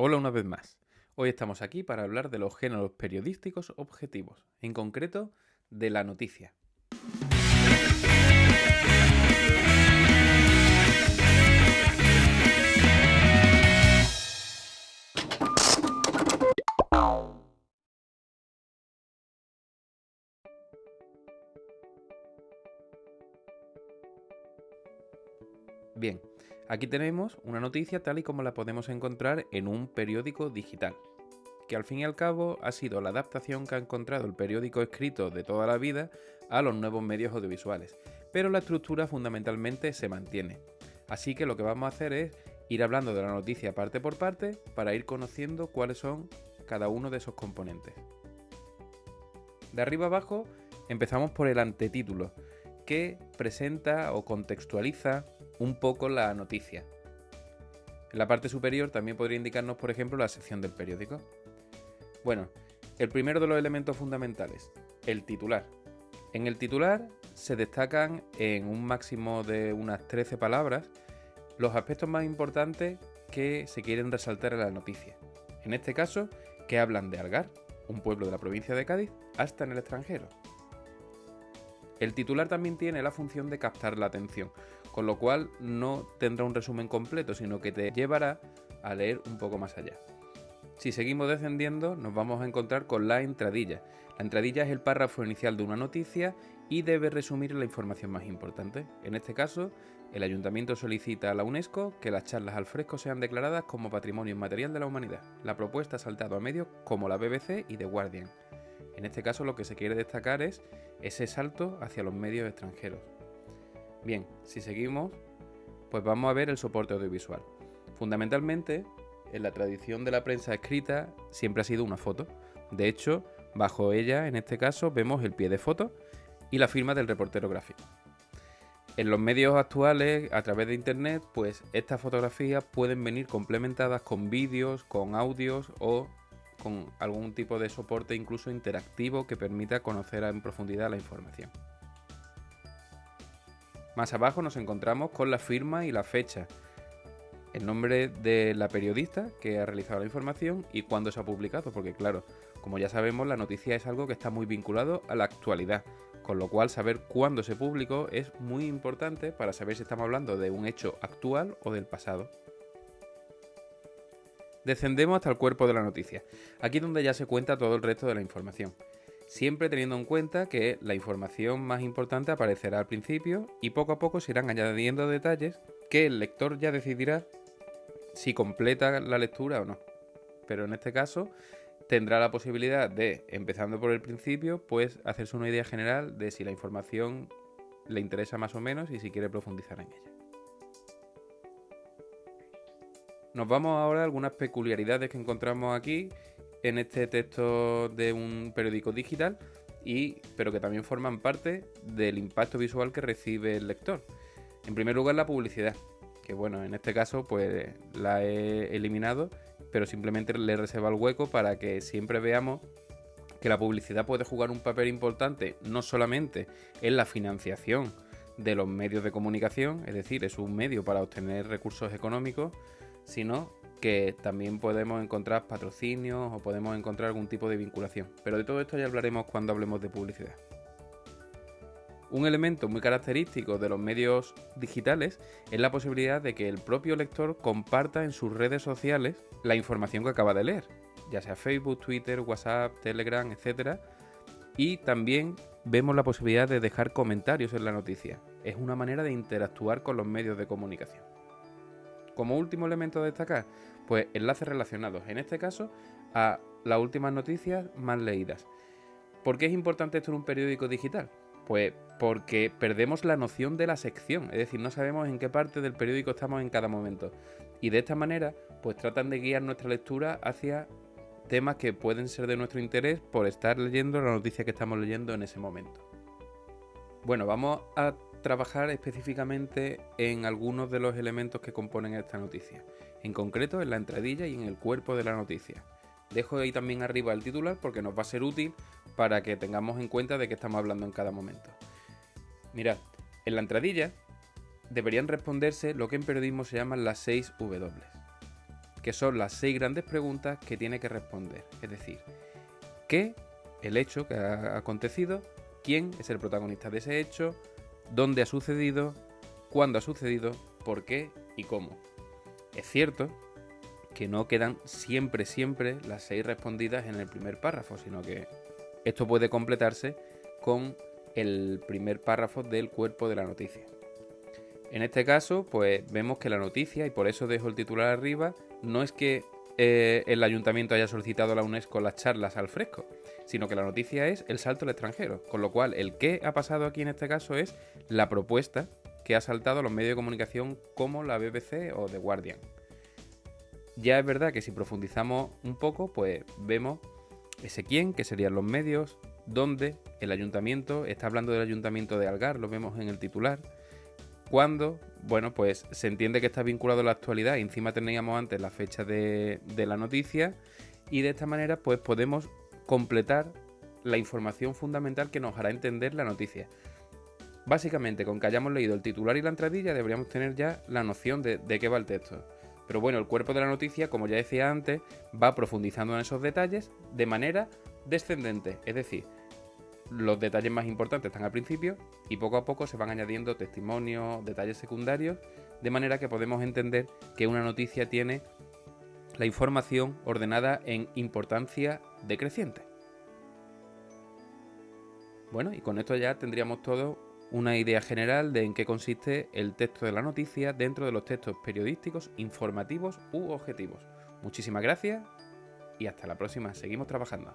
Hola una vez más. Hoy estamos aquí para hablar de los géneros periodísticos objetivos, en concreto de la noticia. Bien, aquí tenemos una noticia tal y como la podemos encontrar en un periódico digital, que al fin y al cabo ha sido la adaptación que ha encontrado el periódico escrito de toda la vida a los nuevos medios audiovisuales, pero la estructura fundamentalmente se mantiene. Así que lo que vamos a hacer es ir hablando de la noticia parte por parte para ir conociendo cuáles son cada uno de esos componentes. De arriba abajo empezamos por el antetítulo, que presenta o contextualiza un poco la noticia. En la parte superior también podría indicarnos, por ejemplo, la sección del periódico. Bueno, el primero de los elementos fundamentales, el titular. En el titular se destacan en un máximo de unas 13 palabras los aspectos más importantes que se quieren resaltar en la noticia. En este caso, que hablan de Algar, un pueblo de la provincia de Cádiz, hasta en el extranjero. El titular también tiene la función de captar la atención, con lo cual no tendrá un resumen completo, sino que te llevará a leer un poco más allá. Si seguimos descendiendo, nos vamos a encontrar con la entradilla. La entradilla es el párrafo inicial de una noticia y debe resumir la información más importante. En este caso, el ayuntamiento solicita a la UNESCO que las charlas al fresco sean declaradas como patrimonio inmaterial de la humanidad. La propuesta ha saltado a medios como la BBC y The Guardian. En este caso lo que se quiere destacar es ese salto hacia los medios extranjeros. Bien, si seguimos, pues vamos a ver el soporte audiovisual. Fundamentalmente, en la tradición de la prensa escrita siempre ha sido una foto. De hecho, bajo ella, en este caso, vemos el pie de foto y la firma del reportero gráfico. En los medios actuales, a través de Internet, pues estas fotografías pueden venir complementadas con vídeos, con audios o con algún tipo de soporte incluso interactivo que permita conocer en profundidad la información. Más abajo nos encontramos con la firma y la fecha, el nombre de la periodista que ha realizado la información y cuándo se ha publicado, porque claro, como ya sabemos, la noticia es algo que está muy vinculado a la actualidad, con lo cual saber cuándo se publicó es muy importante para saber si estamos hablando de un hecho actual o del pasado. Descendemos hasta el cuerpo de la noticia, aquí donde ya se cuenta todo el resto de la información. Siempre teniendo en cuenta que la información más importante aparecerá al principio y poco a poco se irán añadiendo detalles que el lector ya decidirá si completa la lectura o no. Pero en este caso tendrá la posibilidad de, empezando por el principio, pues hacerse una idea general de si la información le interesa más o menos y si quiere profundizar en ella. Nos vamos ahora a algunas peculiaridades que encontramos aquí en este texto de un periódico digital, y, pero que también forman parte del impacto visual que recibe el lector. En primer lugar, la publicidad, que bueno, en este caso pues la he eliminado, pero simplemente le reservo el hueco para que siempre veamos que la publicidad puede jugar un papel importante no solamente en la financiación de los medios de comunicación, es decir, es un medio para obtener recursos económicos, sino que también podemos encontrar patrocinios o podemos encontrar algún tipo de vinculación. Pero de todo esto ya hablaremos cuando hablemos de publicidad. Un elemento muy característico de los medios digitales es la posibilidad de que el propio lector comparta en sus redes sociales la información que acaba de leer, ya sea Facebook, Twitter, WhatsApp, Telegram, etc. Y también vemos la posibilidad de dejar comentarios en la noticia. Es una manera de interactuar con los medios de comunicación. Como último elemento a destacar, pues enlaces relacionados, en este caso, a las últimas noticias más leídas. ¿Por qué es importante esto en un periódico digital? Pues porque perdemos la noción de la sección, es decir, no sabemos en qué parte del periódico estamos en cada momento. Y de esta manera, pues tratan de guiar nuestra lectura hacia temas que pueden ser de nuestro interés por estar leyendo la noticia que estamos leyendo en ese momento. Bueno, vamos a trabajar específicamente en algunos de los elementos que componen esta noticia, en concreto en la entradilla y en el cuerpo de la noticia. Dejo ahí también arriba el titular porque nos va a ser útil para que tengamos en cuenta de qué estamos hablando en cada momento. Mirad, en la entradilla deberían responderse lo que en periodismo se llaman las 6 W. que son las seis grandes preguntas que tiene que responder. Es decir, ¿qué? El hecho que ha acontecido, quién es el protagonista de ese hecho, dónde ha sucedido, cuándo ha sucedido, por qué y cómo. Es cierto que no quedan siempre, siempre las seis respondidas en el primer párrafo, sino que esto puede completarse con el primer párrafo del cuerpo de la noticia. En este caso, pues vemos que la noticia, y por eso dejo el titular arriba, no es que eh, el ayuntamiento haya solicitado a la UNESCO las charlas al fresco, sino que la noticia es el salto al extranjero. Con lo cual, el que ha pasado aquí en este caso es la propuesta que ha saltado a los medios de comunicación como la BBC o The Guardian. Ya es verdad que si profundizamos un poco, pues vemos ese quién, que serían los medios, dónde el ayuntamiento, está hablando del ayuntamiento de Algar, lo vemos en el titular, cuándo, bueno, pues se entiende que está vinculado a la actualidad encima teníamos antes la fecha de, de la noticia y de esta manera pues podemos completar la información fundamental que nos hará entender la noticia. Básicamente, con que hayamos leído el titular y la entradilla deberíamos tener ya la noción de, de qué va el texto. Pero bueno, el cuerpo de la noticia, como ya decía antes, va profundizando en esos detalles de manera descendente. Es decir, los detalles más importantes están al principio y poco a poco se van añadiendo testimonios, detalles secundarios, de manera que podemos entender que una noticia tiene la información ordenada en importancia decreciente. Bueno, y con esto ya tendríamos todo una idea general de en qué consiste el texto de la noticia dentro de los textos periodísticos, informativos u objetivos. Muchísimas gracias y hasta la próxima. Seguimos trabajando.